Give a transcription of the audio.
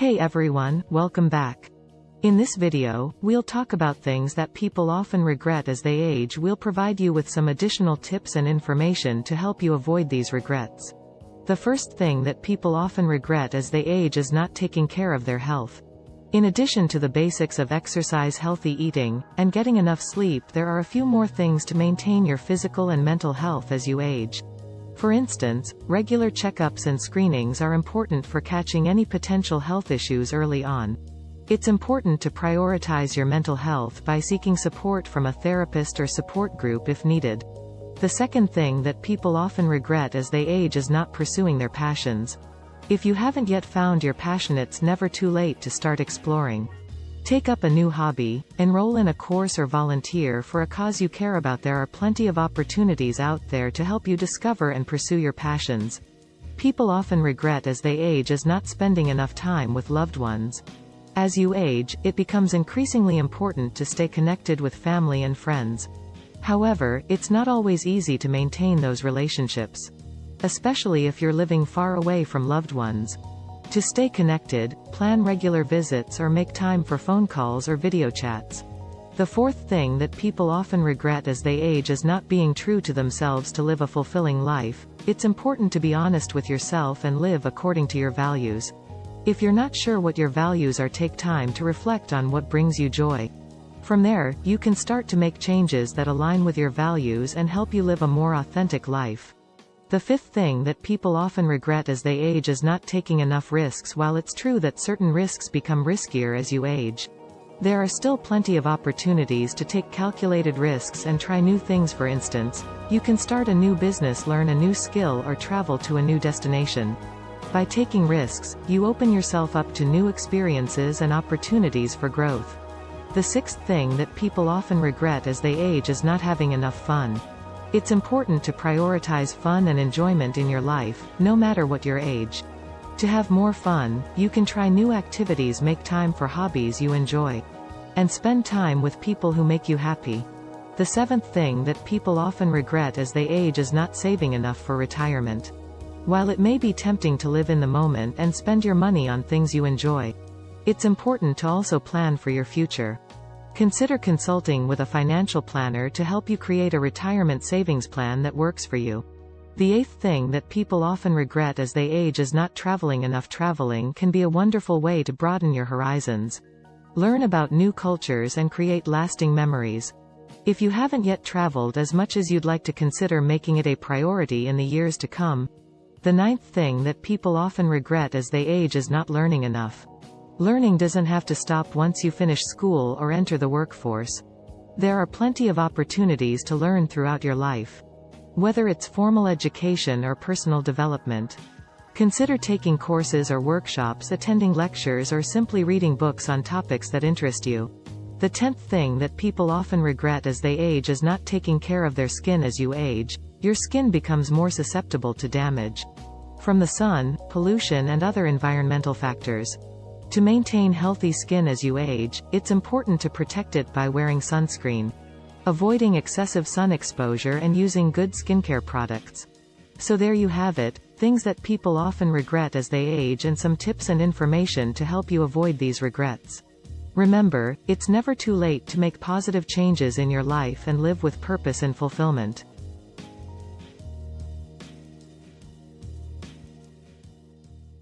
Hey everyone, welcome back. In this video, we'll talk about things that people often regret as they age we'll provide you with some additional tips and information to help you avoid these regrets. The first thing that people often regret as they age is not taking care of their health. In addition to the basics of exercise healthy eating, and getting enough sleep there are a few more things to maintain your physical and mental health as you age. For instance, regular checkups and screenings are important for catching any potential health issues early on. It's important to prioritize your mental health by seeking support from a therapist or support group if needed. The second thing that people often regret as they age is not pursuing their passions. If you haven't yet found your passion it's never too late to start exploring. Take up a new hobby, enroll in a course or volunteer for a cause you care about there are plenty of opportunities out there to help you discover and pursue your passions. People often regret as they age is not spending enough time with loved ones. As you age, it becomes increasingly important to stay connected with family and friends. However, it's not always easy to maintain those relationships especially if you're living far away from loved ones. To stay connected, plan regular visits or make time for phone calls or video chats. The fourth thing that people often regret as they age is not being true to themselves to live a fulfilling life. It's important to be honest with yourself and live according to your values. If you're not sure what your values are take time to reflect on what brings you joy. From there, you can start to make changes that align with your values and help you live a more authentic life. The fifth thing that people often regret as they age is not taking enough risks while it's true that certain risks become riskier as you age. There are still plenty of opportunities to take calculated risks and try new things for instance, you can start a new business learn a new skill or travel to a new destination. By taking risks, you open yourself up to new experiences and opportunities for growth. The sixth thing that people often regret as they age is not having enough fun. It's important to prioritize fun and enjoyment in your life, no matter what your age. To have more fun, you can try new activities make time for hobbies you enjoy. And spend time with people who make you happy. The seventh thing that people often regret as they age is not saving enough for retirement. While it may be tempting to live in the moment and spend your money on things you enjoy, it's important to also plan for your future. Consider consulting with a financial planner to help you create a retirement savings plan that works for you. The eighth thing that people often regret as they age is not traveling enough traveling can be a wonderful way to broaden your horizons. Learn about new cultures and create lasting memories. If you haven't yet traveled as much as you'd like to consider making it a priority in the years to come. The ninth thing that people often regret as they age is not learning enough. Learning doesn't have to stop once you finish school or enter the workforce. There are plenty of opportunities to learn throughout your life. Whether it's formal education or personal development. Consider taking courses or workshops attending lectures or simply reading books on topics that interest you. The tenth thing that people often regret as they age is not taking care of their skin as you age. Your skin becomes more susceptible to damage. From the sun, pollution and other environmental factors. To maintain healthy skin as you age, it's important to protect it by wearing sunscreen. Avoiding excessive sun exposure and using good skincare products. So there you have it, things that people often regret as they age and some tips and information to help you avoid these regrets. Remember, it's never too late to make positive changes in your life and live with purpose and fulfillment.